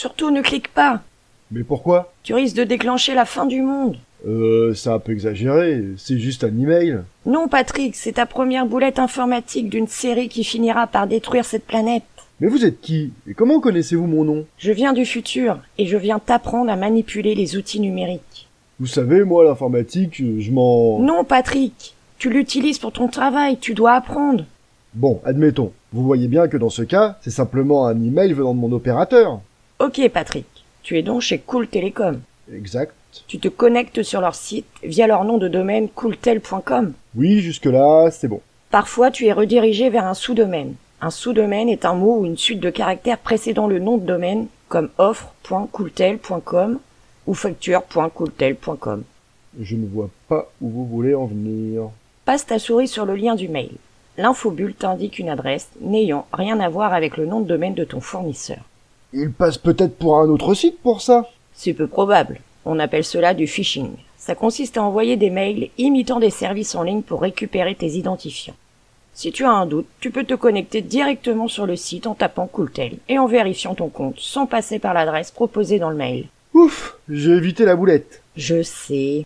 Surtout ne clique pas. Mais pourquoi? Tu risques de déclencher la fin du monde. Euh, c'est un peu exagéré, c'est juste un email. Non, Patrick, c'est ta première boulette informatique d'une série qui finira par détruire cette planète. Mais vous êtes qui? Et comment connaissez-vous mon nom? Je viens du futur, et je viens t'apprendre à manipuler les outils numériques. Vous savez, moi, l'informatique, je m'en... Non, Patrick, tu l'utilises pour ton travail, tu dois apprendre. Bon, admettons. Vous voyez bien que dans ce cas, c'est simplement un email venant de mon opérateur. Ok, Patrick, tu es donc chez Cool Telecom. Exact. Tu te connectes sur leur site via leur nom de domaine cooltel.com. Oui, jusque-là, c'est bon. Parfois, tu es redirigé vers un sous-domaine. Un sous-domaine est un mot ou une suite de caractères précédant le nom de domaine, comme offre.cooltel.com ou facture.cooltel.com. Je ne vois pas où vous voulez en venir. Passe ta souris sur le lien du mail. L'infobulle t'indique une adresse n'ayant rien à voir avec le nom de domaine de ton fournisseur. Il passe peut-être pour un autre site pour ça C'est peu probable. On appelle cela du phishing. Ça consiste à envoyer des mails imitant des services en ligne pour récupérer tes identifiants. Si tu as un doute, tu peux te connecter directement sur le site en tapant Cooltel et en vérifiant ton compte sans passer par l'adresse proposée dans le mail. Ouf, j'ai évité la boulette. Je sais.